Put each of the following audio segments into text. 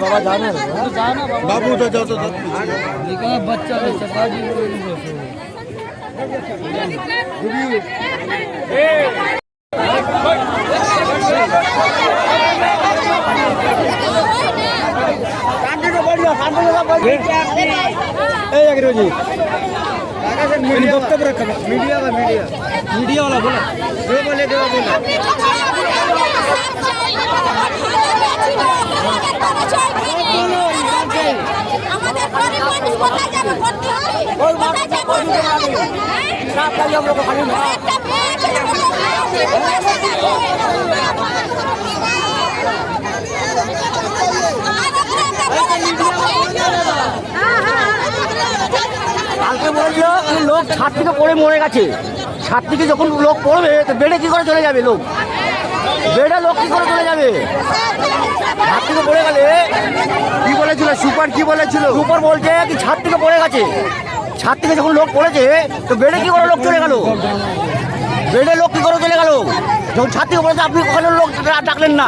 बाबा जाने बाबू तो जाओ तो बच्चा सरकारी जी मैंने वक्तव्य रखा मीडिया का मीडिया मीडिया वाला बोला जो बोले जो बोला কালকে বলল কি লোক ছাদ থেকে পড়ে মরে গেছে। ছাদ থেকে যখন লোক পড়বে, তো বেডে কি করে চলে যাবে লোক? বেডে লোক কি করে চলে যাবে? ছাদ থেকে পড়ে গেলে কি বলেছিল? সুপার কি বলেছিল? সুপার বলছে কি ছাদ থেকে পড়ে গেছে। ছাদ থেকে যখন লোক পড়েছে, তো বেডে কি করে লোক চলে গেল? বেডে লোক কি করে চলে গেল? যখন ছাদ থেকে পড়েছে, আপনি কখনো লোক ডাকলেন না।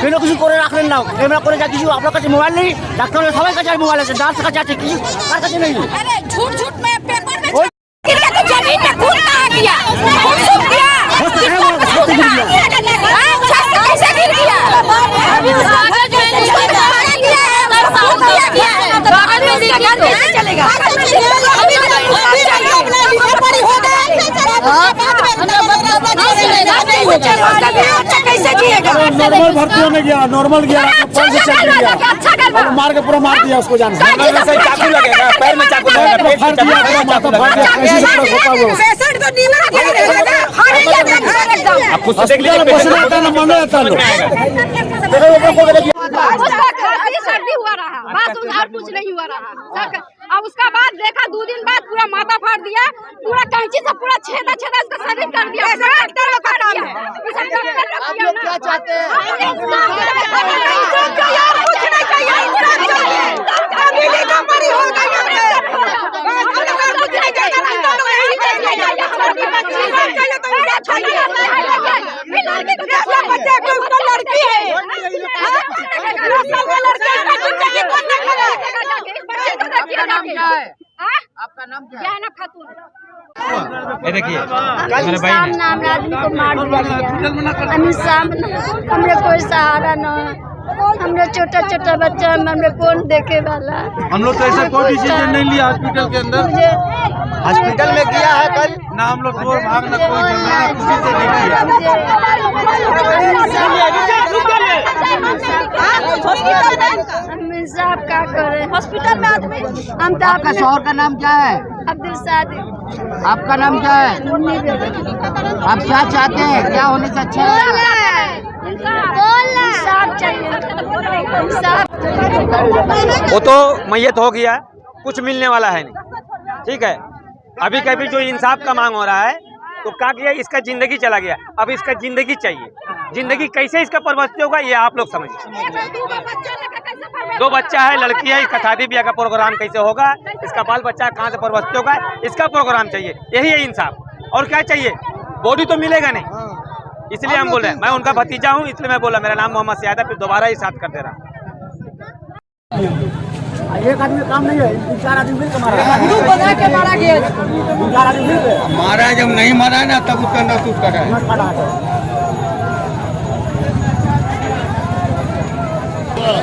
কেন কিছু করে রাখলেন না। ক্যামেরা করে যা কিছু, আপনার কাছে মোবাইল নেই ডাক্তারের সবাই কাছে মোবাইল আছে, ডাক্তার কাছে আছে, কিছু কার কাছে নেই? कैसे जिएगा नॉर्मल भर्ती होने गया नॉर्मल गया अच्छा अच्छा मार के पूरा मार दिया उसको जान चाकू लगेगा पैर में चाकू लगेगा हैं है है कुछ नहीं हुआ रहा अब उसका बाद देखा दो दिन बाद पूरा माथा फाड़ दिया पूरा कैंची से पूरा छेदा छेदा उसका शरीर कर दिया। ऐसा डॉक्टर लोग किया ना। कुछ नहीं चाहिए इंसाफ चाहिए अभी भी कमरी हो गई है हम लोग और कुछ नहीं चाहिए हम लोग यही चाहिए हमारी बच्ची को चाहिए तो उसे चाहिए ये लड़की को कैसे बच्चे को उसको लड़की है दस साल का लड़का है उसका ज़िंदगी कौन देखेगा बच्चे को देखिए नाम क्या है? आपका नाम क्या है? जैनब खातून। ये देखिए कल शाम ने हमने आदमी को मार दिया अभी शाम हमरे कोई सहारा न हमरे छोटा छोटा बच्चा है, हमरे कौन देखे वाला? हम लोग तो ऐसा कोई डिसीज़न नहीं लिया हॉस्पिटल के अंदर। हॉस्पिटल में किया है कल। ना हम लोग भाग ना कोई झगड़ा ना किसी से नहीं किया। हम इंसाफ का करे हॉस्पिटल में आदमी हम तो आपका शोहर का नाम क्या है अब्दुल सादी आपका नाम क्या है आप क्या चाहते हैं क्या होने से अच्छा है वो तो मैयत हो गया कुछ मिलने वाला है नहीं। ठीक है? अभी कभी जो इंसाफ का मांग हो रहा है तो क्या किया? इसका ज़िंदगी चला गया। अब इसका ज़िंदगी चाहिए। ज़िंदगी कैसे इसका परवस्ती होगा ये आप लोग समझिए। दो बच्चा है लड़की है इसका शादी ब्याह का प्रोग्राम कैसे होगा इसका बाल बच्चा कहाँ से परवस्ती होगा इसका प्रोग्राम चाहिए। यही है इंसाफ। और क्या चाहिए? बॉडी तो मिलेगा नहीं। इसलिए हम बोल रहे हैं मैं उनका भतीजा हूँ इसलिए मैं बोला मेरा नाम मोहम्मद सियाद है फिर दोबारा ही साथ कर दे रहा। हूँ एक आदमी काम नहीं है चार आदमी मिलकर मारा। के मारा गया। चार आदमी मारा जब नहीं मारा है ना तब उसका महसूस कर रहा है। হ্যাঁ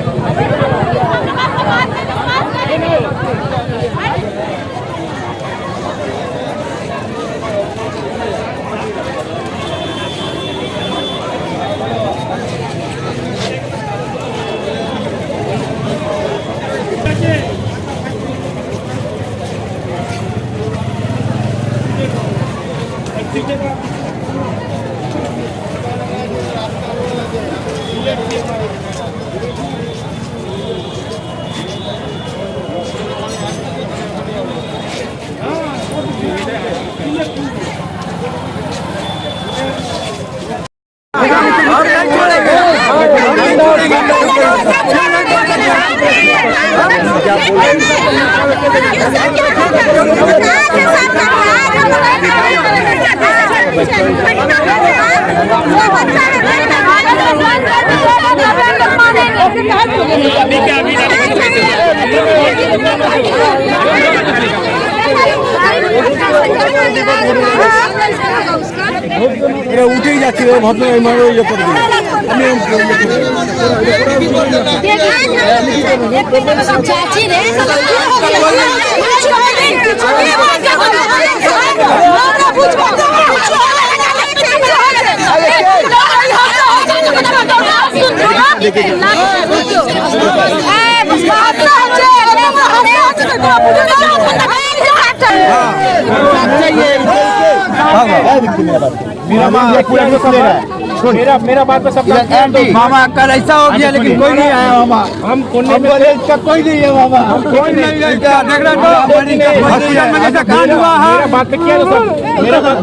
উঠেই যাচ্ছে ভদ্র এইভাবে ইয়ে করে দিল। চাচি রে Yeah. मेरा मेरा बात पे सब मामा कल ऐसा हो गया लेकिन कोई नहीं आया मामा हम कोने में इसका कोई नहीं है मामा कोई नहीं है हो है मेरा बात किया तो मेरा बात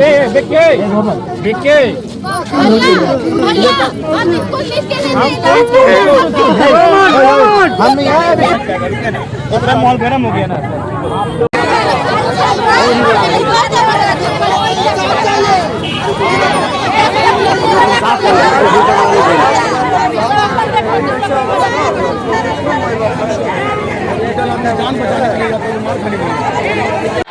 मॉल गर्म हो गया ना जान बचाने के लिए या कोई मार खाने के लिए